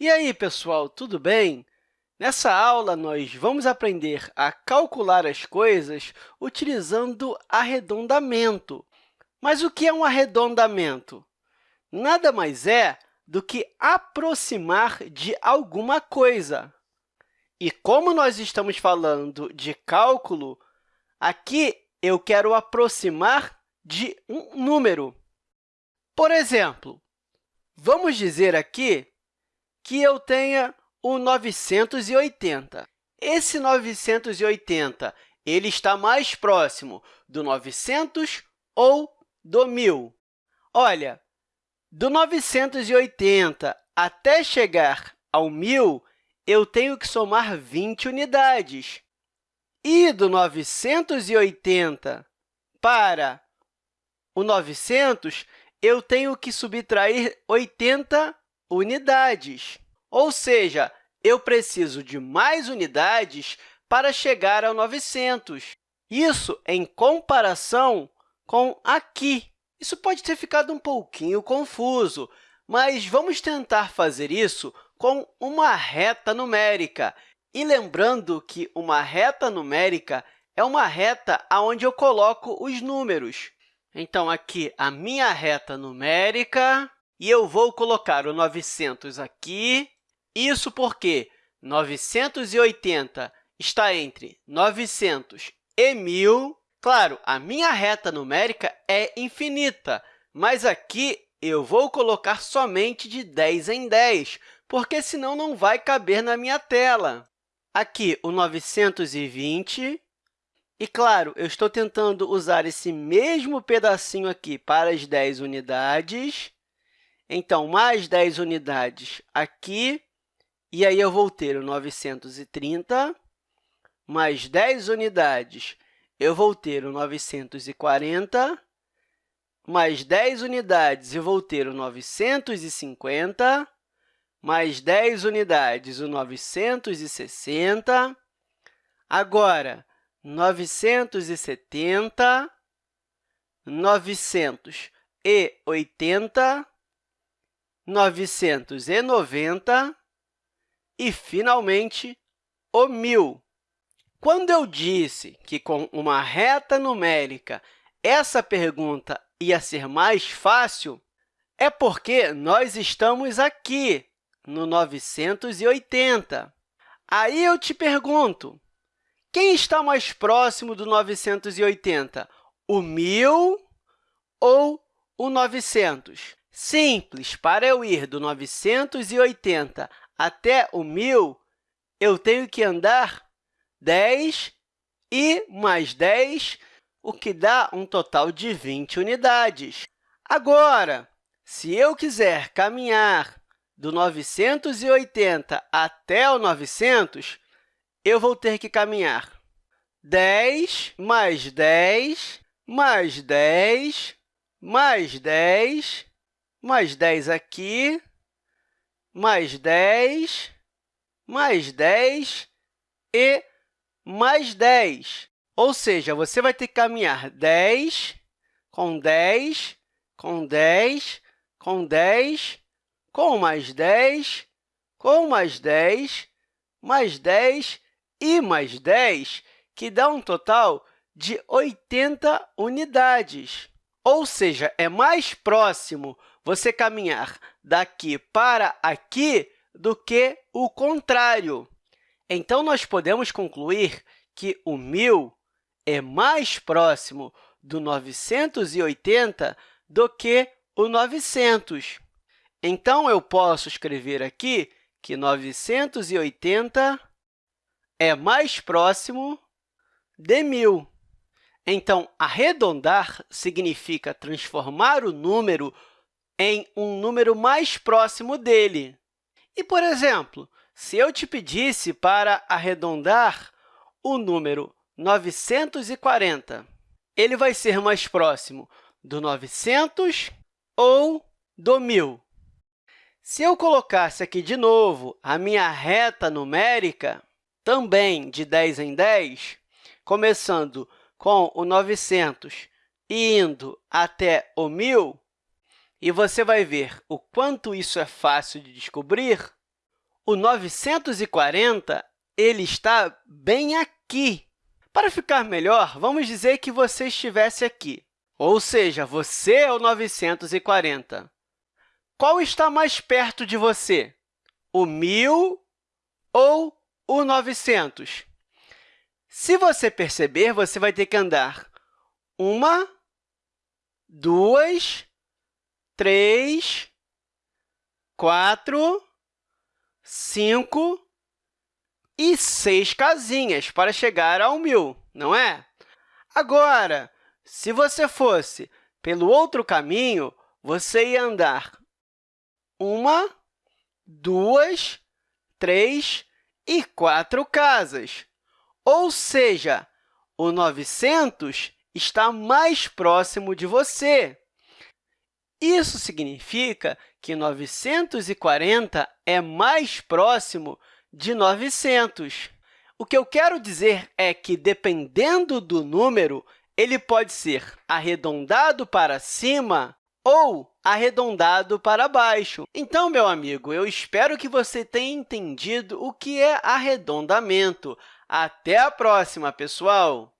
E aí, pessoal, tudo bem? Nessa aula, nós vamos aprender a calcular as coisas utilizando arredondamento. Mas o que é um arredondamento? Nada mais é do que aproximar de alguma coisa. E como nós estamos falando de cálculo, aqui eu quero aproximar de um número. Por exemplo, vamos dizer aqui que eu tenha o 980. Esse 980 ele está mais próximo do 900 ou do 1.000? Olha, do 980 até chegar ao 1.000, eu tenho que somar 20 unidades. E do 980 para o 900, eu tenho que subtrair 80 unidades. Ou seja, eu preciso de mais unidades para chegar ao 900. Isso em comparação com aqui. Isso pode ter ficado um pouquinho confuso, mas vamos tentar fazer isso com uma reta numérica. E lembrando que uma reta numérica é uma reta onde eu coloco os números. Então, aqui, a minha reta numérica, e eu vou colocar o 900 aqui. Isso porque 980 está entre 900 e 1.000. Claro, a minha reta numérica é infinita, mas aqui eu vou colocar somente de 10 em 10, porque senão não vai caber na minha tela. Aqui, o 920. E, claro, eu estou tentando usar esse mesmo pedacinho aqui para as 10 unidades. Então, mais 10 unidades aqui. E aí, eu vou ter o 930, mais 10 unidades, eu vou ter o 940, mais 10 unidades, eu vou ter o 950, mais 10 unidades, o 960. Agora, 970, 980, 990 e, finalmente, o 1.000. Quando eu disse que, com uma reta numérica, essa pergunta ia ser mais fácil, é porque nós estamos aqui, no 980. Aí eu te pergunto, quem está mais próximo do 980, o 1.000 ou o 900? Simples, para eu ir do 980 até o 1.000, eu tenho que andar 10 e mais 10, o que dá um total de 20 unidades. Agora, se eu quiser caminhar do 980 até o 900, eu vou ter que caminhar 10 mais 10 mais 10 mais 10 mais 10 aqui, mais 10, mais 10 e mais 10. Ou seja, você vai ter que caminhar 10 com 10, com 10, com 10, com mais 10, com mais 10, mais 10 e mais 10, que dá um total de 80 unidades. Ou seja, é mais próximo você caminhar daqui para aqui do que o contrário. Então, nós podemos concluir que o 1.000 é mais próximo do 980 do que o 900. Então, eu posso escrever aqui que 980 é mais próximo de 1.000. Então, arredondar significa transformar o número em um número mais próximo dele. E, por exemplo, se eu te pedisse para arredondar o número 940, ele vai ser mais próximo do 900 ou do 1.000? Se eu colocasse aqui de novo a minha reta numérica, também de 10 em 10, começando com o 900 e indo até o 1.000, e você vai ver o quanto isso é fácil de descobrir, o 940 ele está bem aqui. Para ficar melhor, vamos dizer que você estivesse aqui, ou seja, você é o 940. Qual está mais perto de você, o 1.000 ou o 900? Se você perceber, você vai ter que andar uma, duas, três, quatro, cinco e seis casinhas para chegar ao 1.000, não é? Agora, se você fosse pelo outro caminho, você ia andar uma, duas, três e quatro casas. Ou seja, o 900 está mais próximo de você. Isso significa que 940 é mais próximo de 900. O que eu quero dizer é que, dependendo do número, ele pode ser arredondado para cima ou arredondado para baixo. Então, meu amigo, eu espero que você tenha entendido o que é arredondamento. Até a próxima, pessoal!